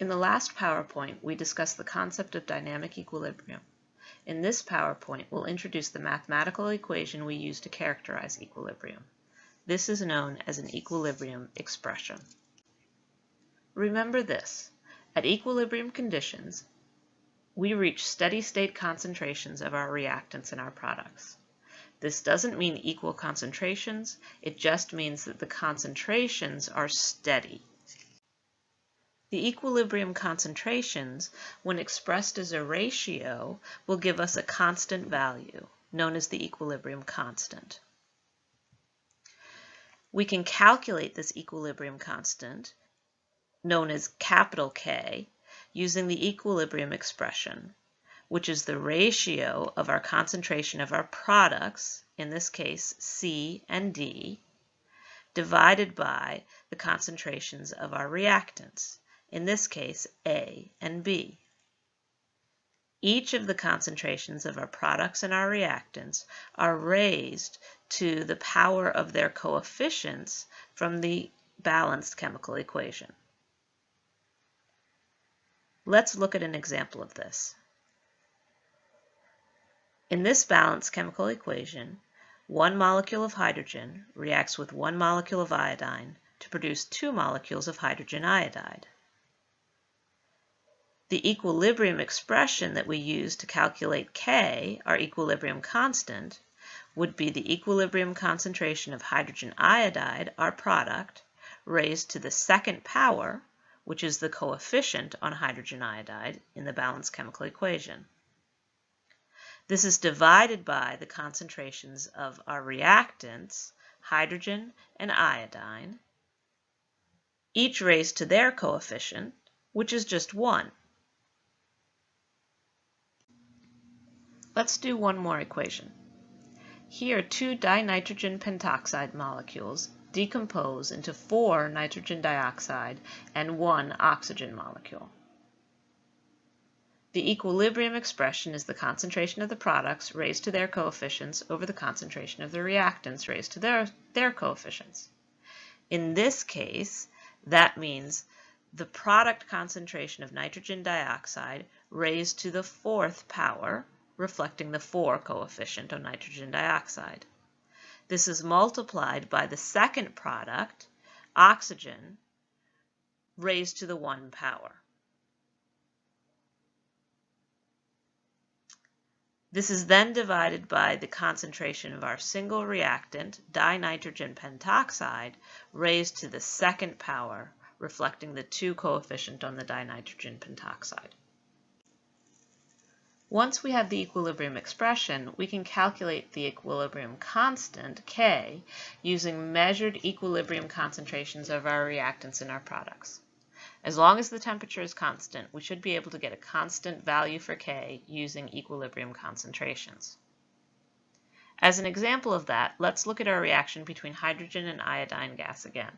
In the last PowerPoint, we discussed the concept of dynamic equilibrium. In this PowerPoint, we'll introduce the mathematical equation we use to characterize equilibrium. This is known as an equilibrium expression. Remember this. At equilibrium conditions, we reach steady state concentrations of our reactants in our products. This doesn't mean equal concentrations, it just means that the concentrations are steady. The equilibrium concentrations, when expressed as a ratio, will give us a constant value, known as the equilibrium constant. We can calculate this equilibrium constant, known as capital K, using the equilibrium expression, which is the ratio of our concentration of our products, in this case C and D, divided by the concentrations of our reactants, in this case A and B. Each of the concentrations of our products and our reactants are raised to the power of their coefficients from the balanced chemical equation. Let's look at an example of this. In this balanced chemical equation, one molecule of hydrogen reacts with one molecule of iodine to produce two molecules of hydrogen iodide. The equilibrium expression that we use to calculate K, our equilibrium constant, would be the equilibrium concentration of hydrogen iodide, our product, raised to the second power, which is the coefficient on hydrogen iodide in the balanced chemical equation. This is divided by the concentrations of our reactants, hydrogen and iodine, each raised to their coefficient, which is just 1. Let's do one more equation. Here, two dinitrogen pentoxide molecules decompose into four nitrogen dioxide and one oxygen molecule. The equilibrium expression is the concentration of the products raised to their coefficients over the concentration of the reactants raised to their, their coefficients. In this case, that means the product concentration of nitrogen dioxide raised to the fourth power reflecting the 4 coefficient of nitrogen dioxide. This is multiplied by the second product, oxygen, raised to the 1 power. This is then divided by the concentration of our single reactant, dinitrogen pentoxide, raised to the second power, reflecting the 2 coefficient on the dinitrogen pentoxide. Once we have the equilibrium expression, we can calculate the equilibrium constant, K, using measured equilibrium concentrations of our reactants in our products. As long as the temperature is constant, we should be able to get a constant value for K using equilibrium concentrations. As an example of that, let's look at our reaction between hydrogen and iodine gas again.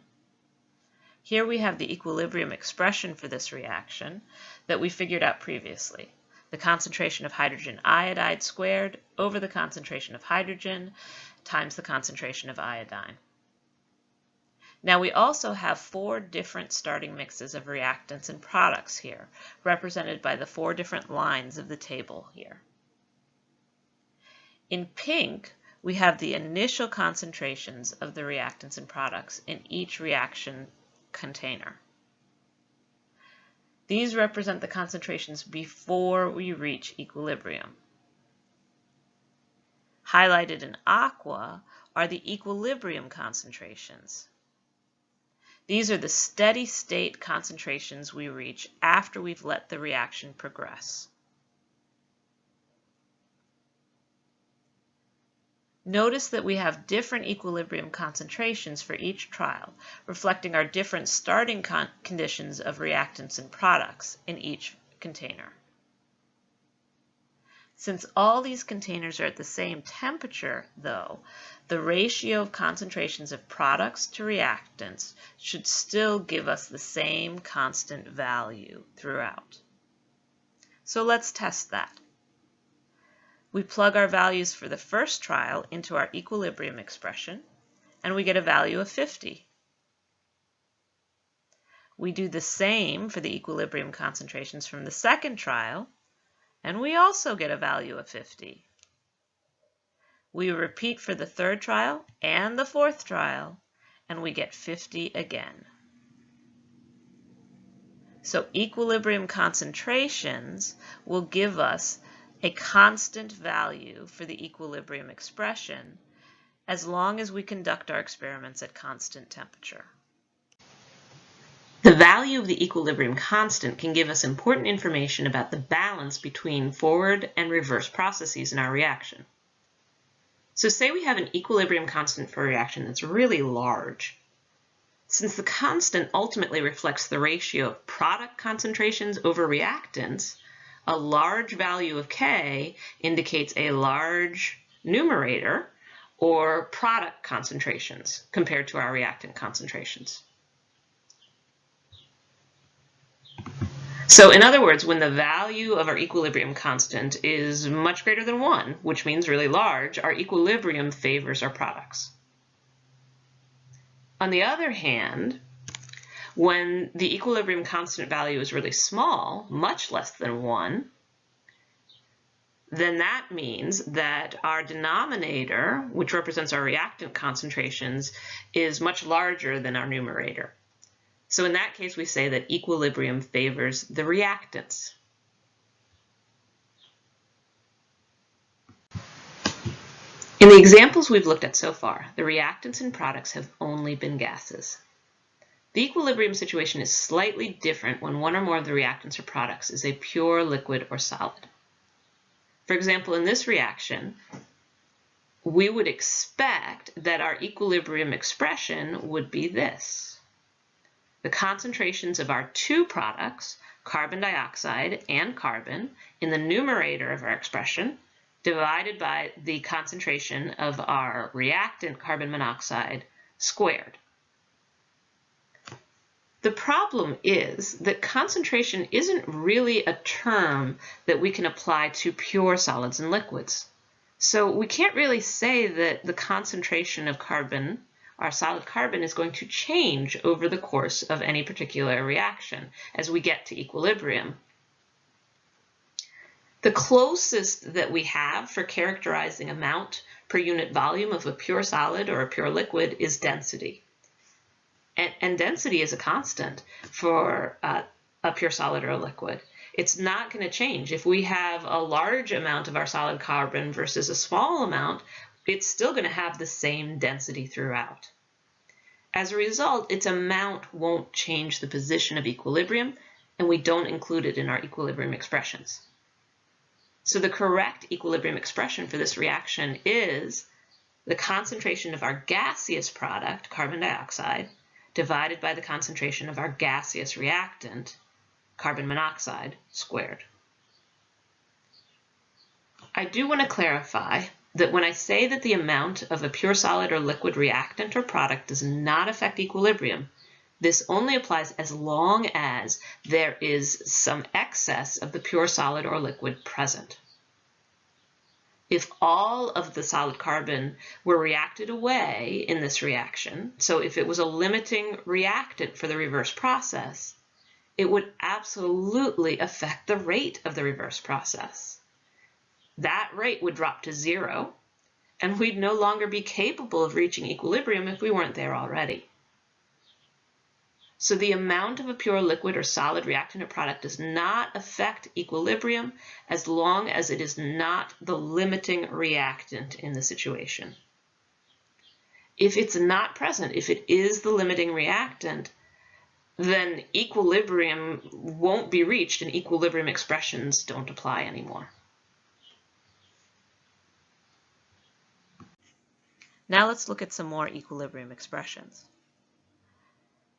Here we have the equilibrium expression for this reaction that we figured out previously the concentration of hydrogen iodide squared over the concentration of hydrogen times the concentration of iodine. Now we also have four different starting mixes of reactants and products here, represented by the four different lines of the table here. In pink, we have the initial concentrations of the reactants and products in each reaction container. These represent the concentrations before we reach equilibrium. Highlighted in aqua are the equilibrium concentrations. These are the steady state concentrations we reach after we've let the reaction progress. Notice that we have different equilibrium concentrations for each trial, reflecting our different starting con conditions of reactants and products in each container. Since all these containers are at the same temperature, though, the ratio of concentrations of products to reactants should still give us the same constant value throughout. So let's test that. We plug our values for the first trial into our equilibrium expression, and we get a value of 50. We do the same for the equilibrium concentrations from the second trial, and we also get a value of 50. We repeat for the third trial and the fourth trial, and we get 50 again. So equilibrium concentrations will give us a constant value for the equilibrium expression as long as we conduct our experiments at constant temperature. The value of the equilibrium constant can give us important information about the balance between forward and reverse processes in our reaction. So say we have an equilibrium constant for a reaction that's really large. Since the constant ultimately reflects the ratio of product concentrations over reactants, a large value of K indicates a large numerator or product concentrations compared to our reactant concentrations. So in other words, when the value of our equilibrium constant is much greater than 1, which means really large, our equilibrium favors our products. On the other hand, when the equilibrium constant value is really small, much less than 1, then that means that our denominator, which represents our reactant concentrations, is much larger than our numerator. So in that case, we say that equilibrium favors the reactants. In the examples we've looked at so far, the reactants and products have only been gases. The equilibrium situation is slightly different when one or more of the reactants or products is a pure liquid or solid. For example, in this reaction, we would expect that our equilibrium expression would be this. The concentrations of our two products, carbon dioxide and carbon, in the numerator of our expression divided by the concentration of our reactant carbon monoxide squared. The problem is that concentration isn't really a term that we can apply to pure solids and liquids. So we can't really say that the concentration of carbon, our solid carbon, is going to change over the course of any particular reaction as we get to equilibrium. The closest that we have for characterizing amount per unit volume of a pure solid or a pure liquid is density. And, and density is a constant for uh, a pure solid or a liquid. It's not going to change. If we have a large amount of our solid carbon versus a small amount, it's still going to have the same density throughout. As a result, its amount won't change the position of equilibrium, and we don't include it in our equilibrium expressions. So the correct equilibrium expression for this reaction is the concentration of our gaseous product, carbon dioxide, divided by the concentration of our gaseous reactant, carbon monoxide, squared. I do want to clarify that when I say that the amount of a pure solid or liquid reactant or product does not affect equilibrium, this only applies as long as there is some excess of the pure solid or liquid present. If all of the solid carbon were reacted away in this reaction, so if it was a limiting reactant for the reverse process, it would absolutely affect the rate of the reverse process. That rate would drop to zero, and we'd no longer be capable of reaching equilibrium if we weren't there already. So the amount of a pure liquid or solid reactant or product does not affect equilibrium as long as it is not the limiting reactant in the situation. If it's not present, if it is the limiting reactant, then equilibrium won't be reached and equilibrium expressions don't apply anymore. Now let's look at some more equilibrium expressions.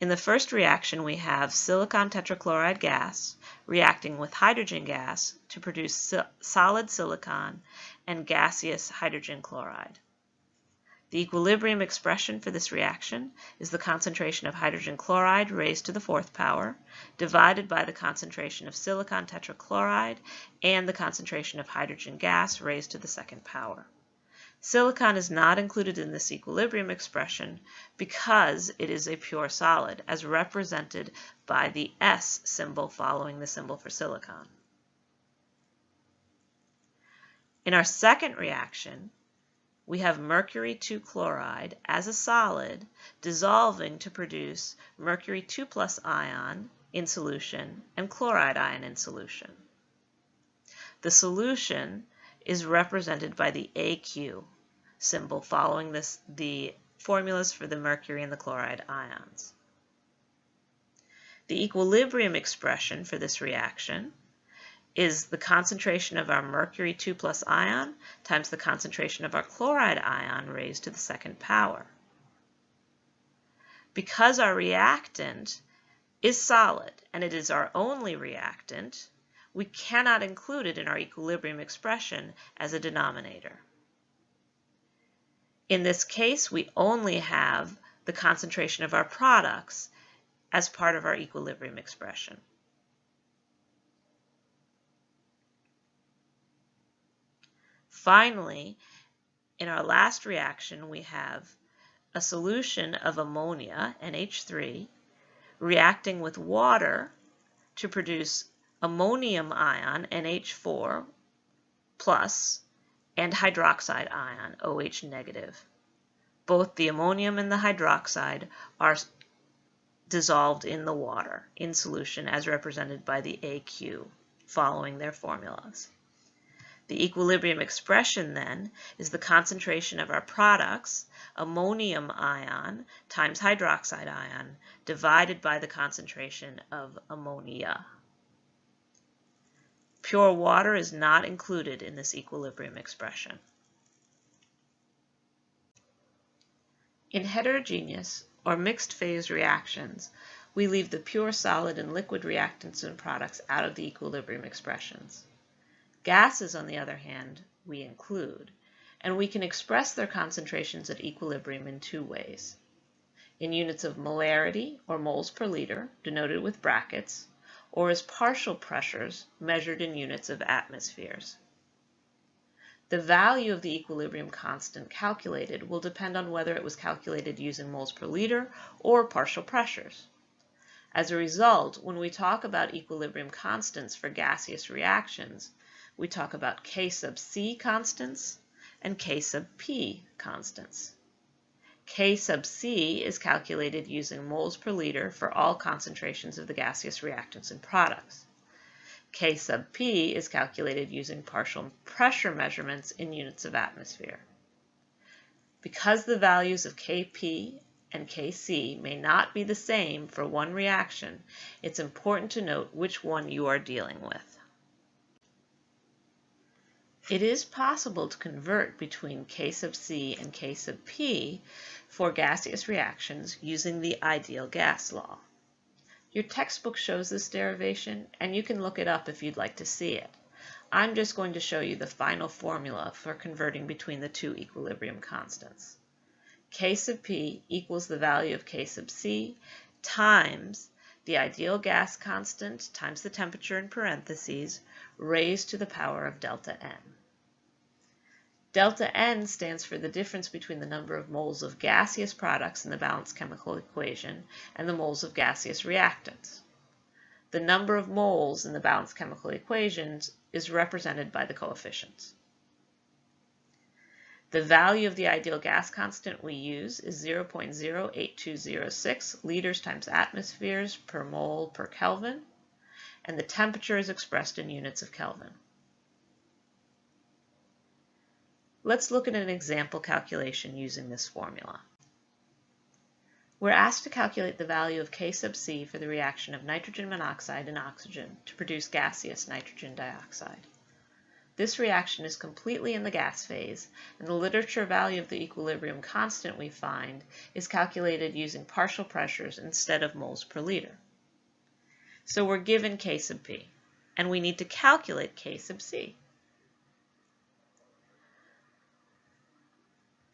In the first reaction, we have silicon tetrachloride gas reacting with hydrogen gas to produce solid silicon and gaseous hydrogen chloride. The equilibrium expression for this reaction is the concentration of hydrogen chloride raised to the fourth power divided by the concentration of silicon tetrachloride and the concentration of hydrogen gas raised to the second power. Silicon is not included in this equilibrium expression because it is a pure solid, as represented by the S symbol following the symbol for silicon. In our second reaction, we have mercury 2 chloride as a solid dissolving to produce mercury 2 plus ion in solution and chloride ion in solution. The solution is represented by the AQ symbol following this, the formulas for the mercury and the chloride ions. The equilibrium expression for this reaction is the concentration of our mercury 2 plus ion times the concentration of our chloride ion raised to the second power. Because our reactant is solid and it is our only reactant, we cannot include it in our equilibrium expression as a denominator. In this case, we only have the concentration of our products as part of our equilibrium expression. Finally, in our last reaction, we have a solution of ammonia, NH3, reacting with water to produce ammonium ion, NH4, plus, and hydroxide ion, OH negative. Both the ammonium and the hydroxide are dissolved in the water in solution as represented by the AQ following their formulas. The equilibrium expression then is the concentration of our products, ammonium ion times hydroxide ion, divided by the concentration of ammonia. Pure water is not included in this equilibrium expression. In heterogeneous or mixed phase reactions, we leave the pure solid and liquid reactants and products out of the equilibrium expressions. Gases, on the other hand, we include, and we can express their concentrations at equilibrium in two ways. In units of molarity, or moles per liter, denoted with brackets, or as partial pressures measured in units of atmospheres. The value of the equilibrium constant calculated will depend on whether it was calculated using moles per liter or partial pressures. As a result, when we talk about equilibrium constants for gaseous reactions, we talk about K sub C constants and K sub P constants. K sub C is calculated using moles per liter for all concentrations of the gaseous reactants and products. K sub P is calculated using partial pressure measurements in units of atmosphere. Because the values of Kp and Kc may not be the same for one reaction, it's important to note which one you are dealing with. It is possible to convert between K sub C and K sub P for gaseous reactions using the ideal gas law. Your textbook shows this derivation, and you can look it up if you'd like to see it. I'm just going to show you the final formula for converting between the two equilibrium constants. K sub P equals the value of K sub C times the ideal gas constant times the temperature in parentheses raised to the power of delta N. Delta N stands for the difference between the number of moles of gaseous products in the balanced chemical equation and the moles of gaseous reactants. The number of moles in the balanced chemical equations is represented by the coefficients. The value of the ideal gas constant we use is 0.08206 liters times atmospheres per mole per Kelvin, and the temperature is expressed in units of Kelvin. Let's look at an example calculation using this formula. We're asked to calculate the value of K sub C for the reaction of nitrogen monoxide and oxygen to produce gaseous nitrogen dioxide. This reaction is completely in the gas phase, and the literature value of the equilibrium constant we find is calculated using partial pressures instead of moles per liter. So we're given K sub P, and we need to calculate K sub C.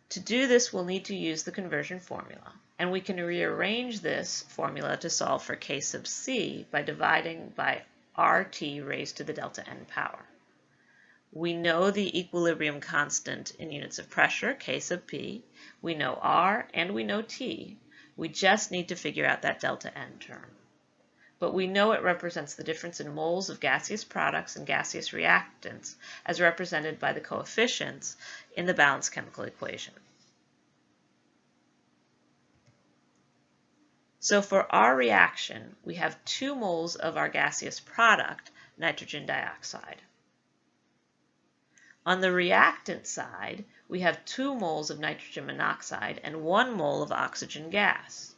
To do this, we'll need to use the conversion formula, and we can rearrange this formula to solve for k sub c by dividing by RT raised to the delta n power. We know the equilibrium constant in units of pressure, K sub P. We know R and we know T. We just need to figure out that delta N term. But we know it represents the difference in moles of gaseous products and gaseous reactants as represented by the coefficients in the balanced chemical equation. So for our reaction, we have 2 moles of our gaseous product, nitrogen dioxide. On the reactant side, we have 2 moles of nitrogen monoxide and 1 mole of oxygen gas.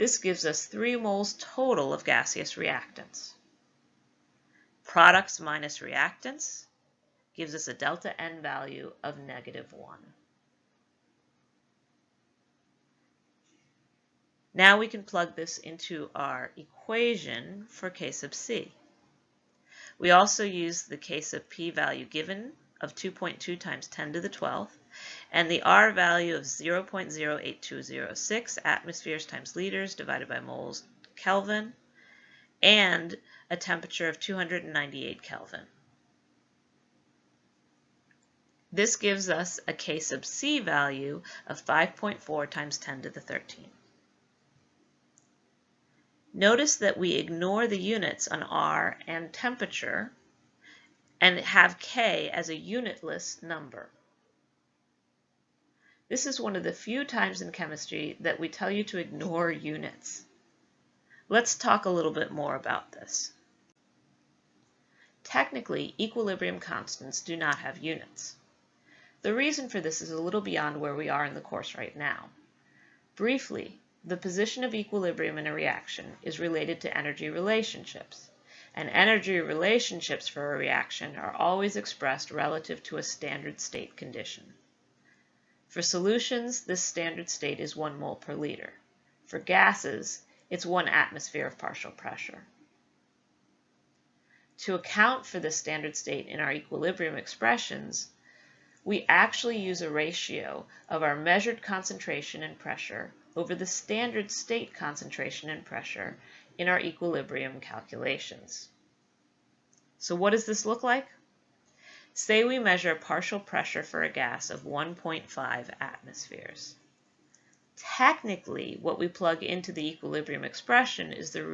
This gives us 3 moles total of gaseous reactants. Products minus reactants gives us a delta N value of negative 1. Now we can plug this into our equation for K sub C. We also use the K sub P value given of 2.2 times 10 to the 12th, and the R value of 0.08206 atmospheres times liters divided by moles Kelvin, and a temperature of 298 Kelvin. This gives us a K sub C value of 5.4 times 10 to the 13th. Notice that we ignore the units on R and temperature and have K as a unitless number. This is one of the few times in chemistry that we tell you to ignore units. Let's talk a little bit more about this. Technically, equilibrium constants do not have units. The reason for this is a little beyond where we are in the course right now. Briefly, the position of equilibrium in a reaction is related to energy relationships and energy relationships for a reaction are always expressed relative to a standard state condition. For solutions, this standard state is 1 mole per liter. For gases, it's 1 atmosphere of partial pressure. To account for this standard state in our equilibrium expressions, we actually use a ratio of our measured concentration and pressure over the standard state concentration and pressure in our equilibrium calculations. So what does this look like? Say we measure partial pressure for a gas of 1.5 atmospheres. Technically, what we plug into the equilibrium expression is the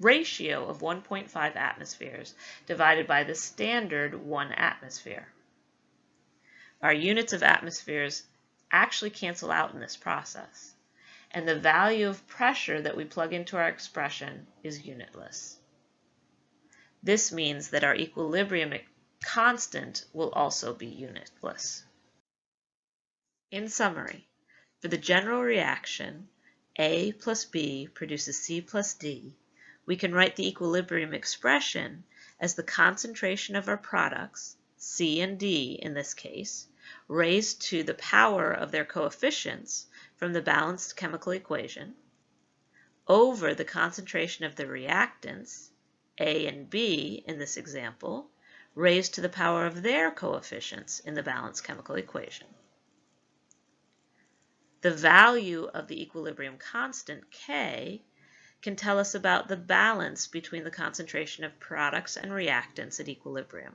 ratio of 1.5 atmospheres divided by the standard 1 atmosphere. Our units of atmospheres actually cancel out in this process and the value of pressure that we plug into our expression is unitless. This means that our equilibrium constant will also be unitless. In summary, for the general reaction, A plus B produces C plus D, we can write the equilibrium expression as the concentration of our products, C and D in this case, raised to the power of their coefficients from the balanced chemical equation over the concentration of the reactants, A and B in this example, raised to the power of their coefficients in the balanced chemical equation. The value of the equilibrium constant, K, can tell us about the balance between the concentration of products and reactants at equilibrium.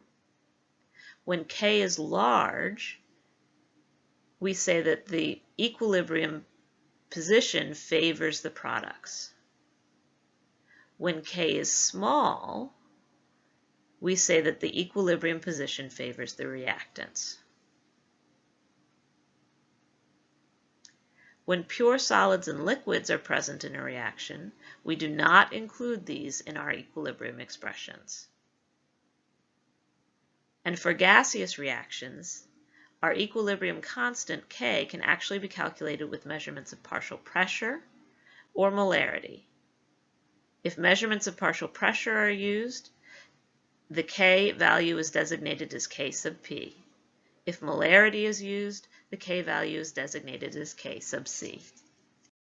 When K is large, we say that the equilibrium position favors the products. When K is small, we say that the equilibrium position favors the reactants. When pure solids and liquids are present in a reaction, we do not include these in our equilibrium expressions. And for gaseous reactions, our equilibrium constant K can actually be calculated with measurements of partial pressure or molarity. If measurements of partial pressure are used, the K value is designated as K sub P. If molarity is used, the K value is designated as K sub C.